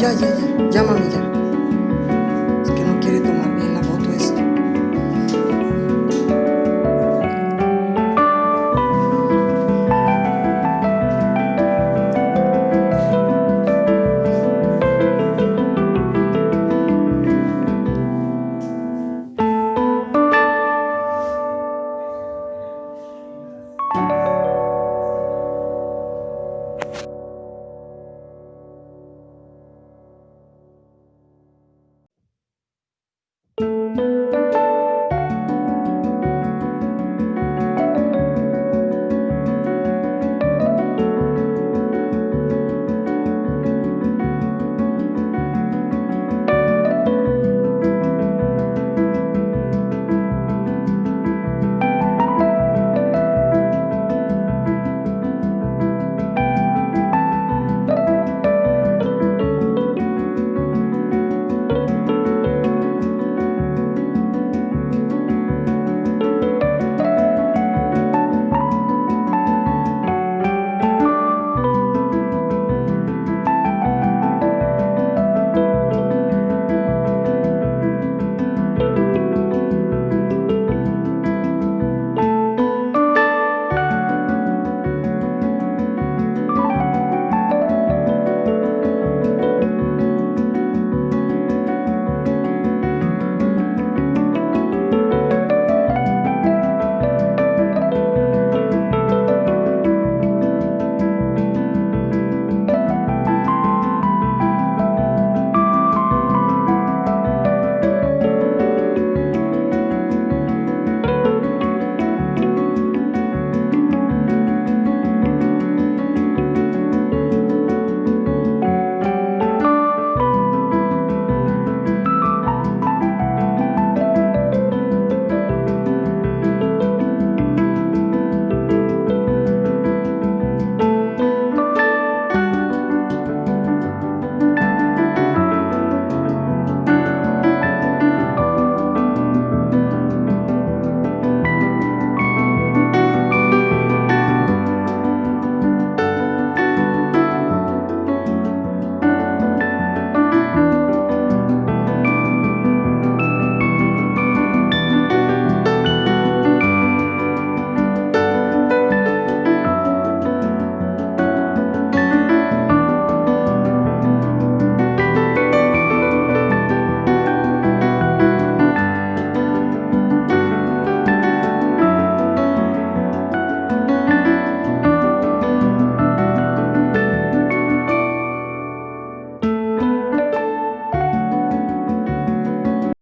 gel gel gel. Gel mami.